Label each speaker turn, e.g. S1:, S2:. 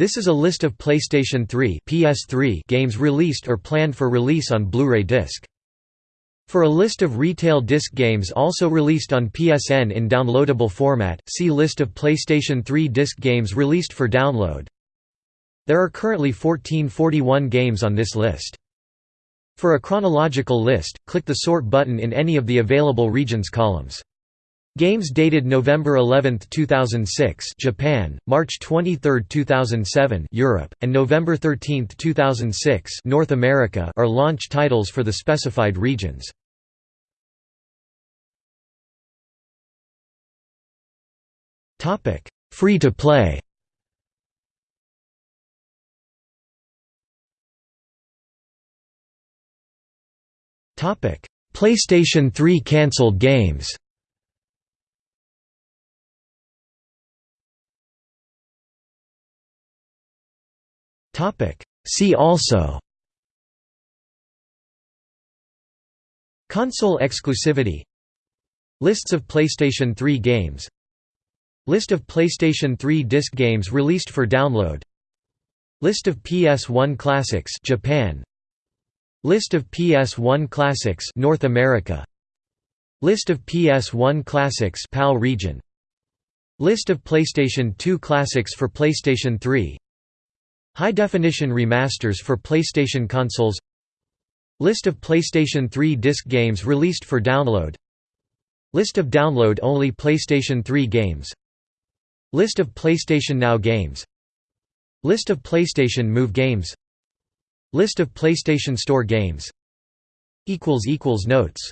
S1: This is a list of PlayStation 3 PS3 games released or planned for release on Blu-ray disc. For a list of retail disc games also released on PSN in downloadable format, see List of PlayStation 3 disc games released for download. There are currently 1441 games on this list. For a chronological list, click the Sort button in any of the available regions columns. Games dated November 11, 2006 Japan, March 23, 2007 Europe, and November 13, 2006 North America are launch titles for the specified regions. Free to play PlayStation 3 cancelled games See also. Console exclusivity. Lists of PlayStation 3 games. List of PlayStation 3 disc games released for download. List of PS1 classics Japan. List of PS1 classics North America. List of PS1 classics PAL region. List of PlayStation 2 classics for PlayStation 3 High-definition remasters for PlayStation consoles. List of PlayStation 3 disc games released for download. List of download-only PlayStation 3 games. List of PlayStation Now games. List of PlayStation Move games. List of PlayStation Store games. Notes